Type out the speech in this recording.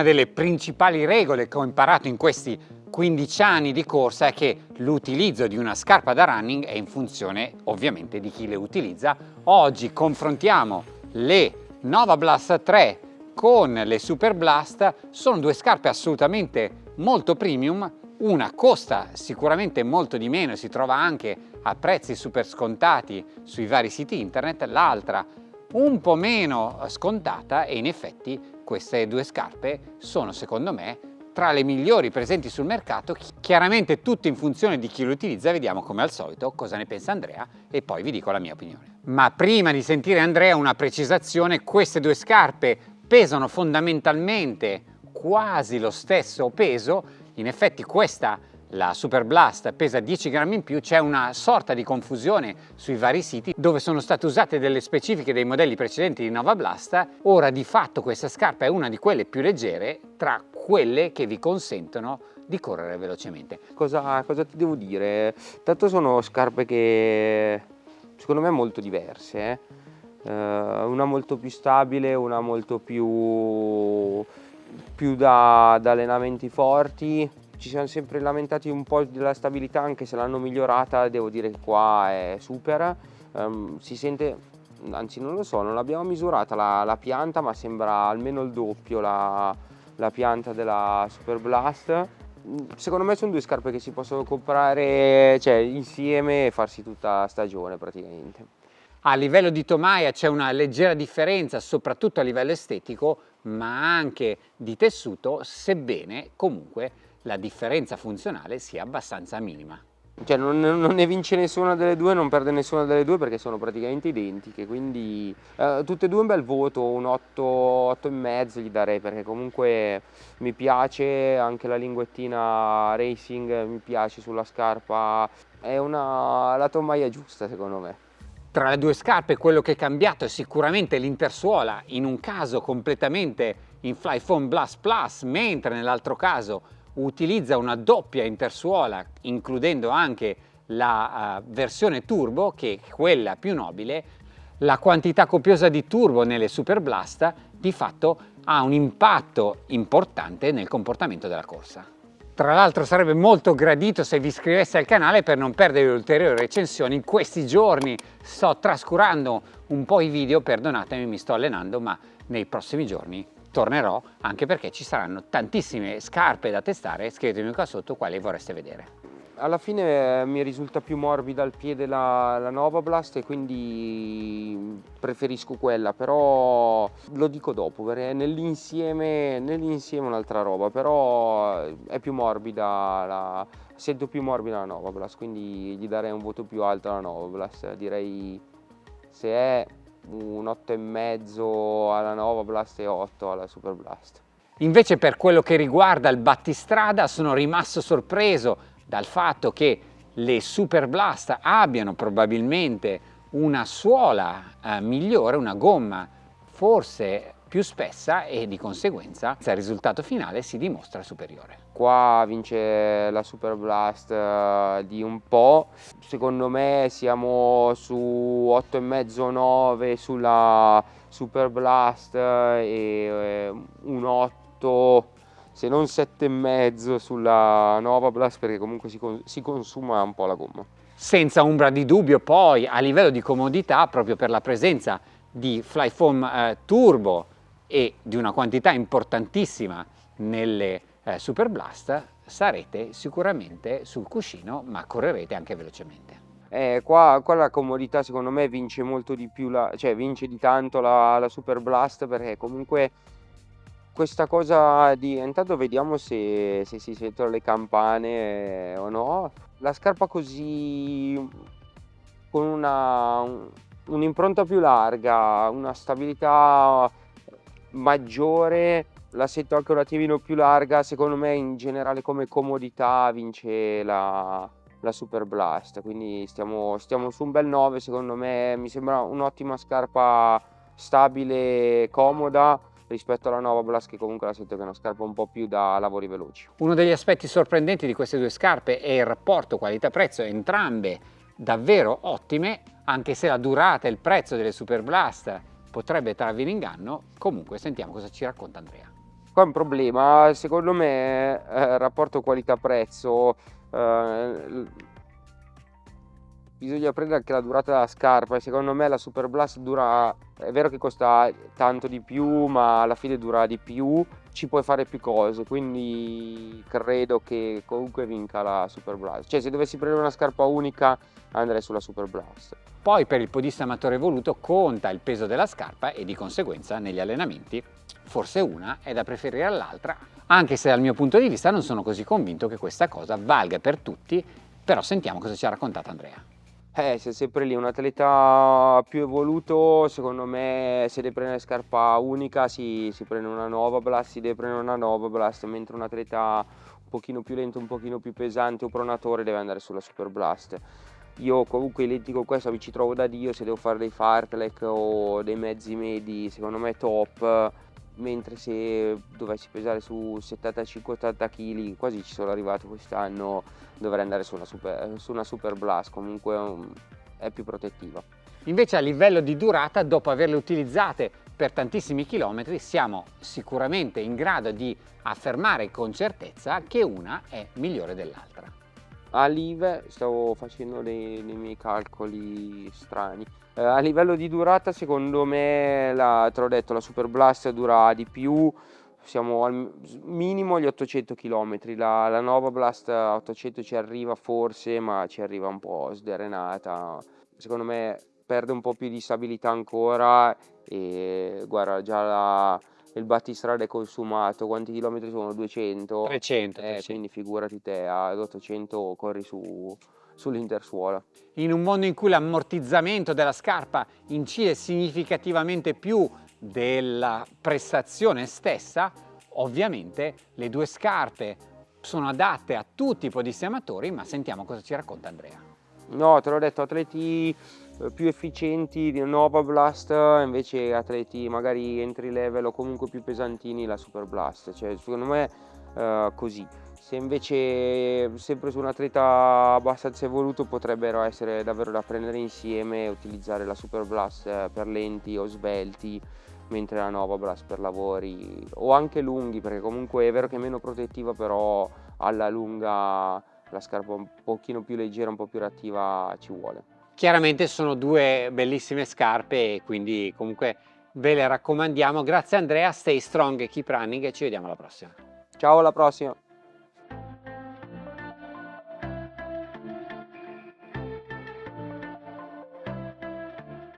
Una delle principali regole che ho imparato in questi 15 anni di corsa è che l'utilizzo di una scarpa da running è in funzione ovviamente di chi le utilizza. Oggi confrontiamo le Nova Blast 3 con le Super Blast, sono due scarpe assolutamente molto premium, una costa sicuramente molto di meno, si trova anche a prezzi super scontati sui vari siti internet, l'altra un po' meno scontata e in effetti queste due scarpe sono secondo me tra le migliori presenti sul mercato, chiaramente tutto in funzione di chi lo utilizza, vediamo come al solito cosa ne pensa Andrea e poi vi dico la mia opinione. Ma prima di sentire Andrea una precisazione, queste due scarpe pesano fondamentalmente quasi lo stesso peso, in effetti questa la Super Blast pesa 10 grammi in più, c'è una sorta di confusione sui vari siti dove sono state usate delle specifiche dei modelli precedenti di Nova Blast. Ora di fatto questa scarpa è una di quelle più leggere tra quelle che vi consentono di correre velocemente. Cosa, cosa ti devo dire? Tanto sono scarpe che secondo me molto diverse. Eh? Uh, una molto più stabile, una molto più, più da, da allenamenti forti, ci siamo sempre lamentati un po' della stabilità anche se l'hanno migliorata devo dire che qua è super. Um, si sente anzi non lo so non l'abbiamo misurata la, la, pianta ma sembra almeno il doppio la, la pianta della Super Blast. Secondo me sono due scarpe che si possono comprare cioè, insieme e farsi tutta stagione praticamente. A livello di tomaia c'è una leggera differenza soprattutto a livello estetico ma anche di tessuto sebbene comunque la differenza funzionale sia abbastanza minima. Cioè non, non, ne vince nessuna delle due, non perde nessuna delle due perché sono praticamente identiche, quindi eh, tutte e due un bel voto, un 8, 8 e mezzo gli darei perché comunque mi piace anche la linguettina racing, mi piace sulla scarpa, è una, la tomaia giusta secondo me. Tra le due scarpe quello che è cambiato è sicuramente l'intersuola, in un caso completamente in Flyphone Blast Plus, mentre nell'altro caso utilizza una doppia intersuola includendo anche la uh, versione turbo che è quella più nobile la quantità copiosa di turbo nelle Super Blast di fatto ha un impatto importante nel comportamento della corsa. Tra l'altro sarebbe molto gradito se vi iscriveste al canale per non perdere ulteriori recensioni. In questi giorni sto trascurando un po' i video, perdonatemi mi sto allenando, ma nei prossimi giorni tornerò anche perché ci saranno tantissime scarpe da testare, scrivetemi qua sotto quali vorreste vedere. Alla fine eh, mi risulta più morbida al piede la, la Nova Blast e quindi preferisco quella, però lo dico dopo, perché nell'insieme nell un'altra roba, però è più morbida, la, sento più morbida la Nova Blast, quindi gli darei un voto più alto alla Nova Blast, direi se è un 8,5 alla Nova Blast e 8 alla Super Blast. Invece per quello che riguarda il battistrada sono rimasto sorpreso dal fatto che le Super Blast abbiano probabilmente una suola eh, migliore, una gomma forse più spessa e di conseguenza il risultato finale si dimostra superiore. Qua vince la Super Blast uh, di un po', secondo me siamo su 8,5-9 sulla Super Blast e eh, un 8 se non 7,5 sulla Nova Blast perché comunque si, si consuma un po' la gomma. Senza ombra di dubbio poi a livello di comodità proprio per la presenza di Flyfoam eh, Turbo e di una quantità importantissima nelle eh, Super Blast sarete sicuramente sul cuscino ma correrete anche velocemente. Eh, qua, qua, la comodità secondo me vince molto di più, la, cioè vince di tanto la, la Super Blast perché comunque questa cosa di intanto vediamo se, se si sentono le campane eh, o no la scarpa così con un'impronta più larga una stabilità maggiore, la sento anche un attimino più larga, secondo me in generale come comodità vince la, la Super Blast, quindi stiamo, stiamo su un bel 9, secondo me mi sembra un'ottima scarpa stabile, comoda, rispetto alla Nova Blast che comunque la sento che è una scarpa un po' più da lavori veloci. Uno degli aspetti sorprendenti di queste due scarpe è il rapporto qualità-prezzo, entrambe davvero ottime, anche se la durata e il prezzo delle Super Blast potrebbe trarvi in inganno, comunque sentiamo cosa ci racconta Andrea. qua è un problema, secondo me, eh, rapporto qualità-prezzo, eh, bisogna prendere anche la durata della scarpa. Secondo me la Super Blast dura, è vero che costa tanto di più, ma alla fine dura di più, ci puoi fare più cose, quindi credo che comunque vinca la Super Blast. Cioè se dovessi prendere una scarpa unica andrei sulla Super Blast. Poi per il podista amatore voluto conta il peso della scarpa e di conseguenza negli allenamenti forse una è da preferire all'altra, anche se dal mio punto di vista non sono così convinto che questa cosa valga per tutti, però sentiamo cosa ci ha raccontato Andrea. Eh, sei sempre lì, un atleta più evoluto, secondo me se deve prendere scarpa unica si, si prende una Nova Blast, si deve prendere una Nova Blast, mentre un atleta un pochino più lento, un pochino più pesante o pronatore deve andare sulla Super Blast. Io comunque identico questo mi ci trovo da Dio, se devo fare dei fartlek o dei mezzi medi, secondo me top, mentre se dovessi pesare su 75-80 kg, quasi ci sono arrivato quest'anno, dovrei andare su una super, su una super blast, comunque um, è più protettiva. Invece a livello di durata, dopo averle utilizzate per tantissimi chilometri, siamo sicuramente in grado di affermare con certezza che una è migliore dell'altra a Live stavo facendo dei, dei miei calcoli strani. Eh, a livello di durata secondo me la, te l'ho detto la Super Blast dura di più. Siamo al minimo agli 800 km la, la Nova Blast a 800 ci arriva forse ma ci arriva un po' sdrenata. Secondo me perde un po' più di stabilità ancora e guarda già la il battistrada è consumato, quanti chilometri sono? 200? 300, eh, quindi figurati te, ad 800 corri su, sull'intersuola. In un mondo in cui l'ammortizzamento della scarpa incide significativamente più della prestazione stessa, ovviamente le due scarpe sono adatte a tutti i podisti amatori, ma sentiamo cosa ci racconta Andrea. No, te l'ho detto, atleti più efficienti di Nova Blast, invece atleti magari entry level o comunque più pesantini la Super Blast, cioè secondo me uh, così. Se invece sempre su un atleta abbastanza evoluto potrebbero essere davvero da prendere insieme e utilizzare la Super Blast eh, per lenti o svelti, mentre la Nova Blast per lavori o anche lunghi, perché comunque è vero che è meno protettiva, però alla lunga la scarpa un pochino più leggera, un po' più reattiva ci vuole. Chiaramente sono due bellissime scarpe e quindi comunque ve le raccomandiamo. Grazie Andrea, stay strong keep running e ci vediamo alla prossima. Ciao alla prossima!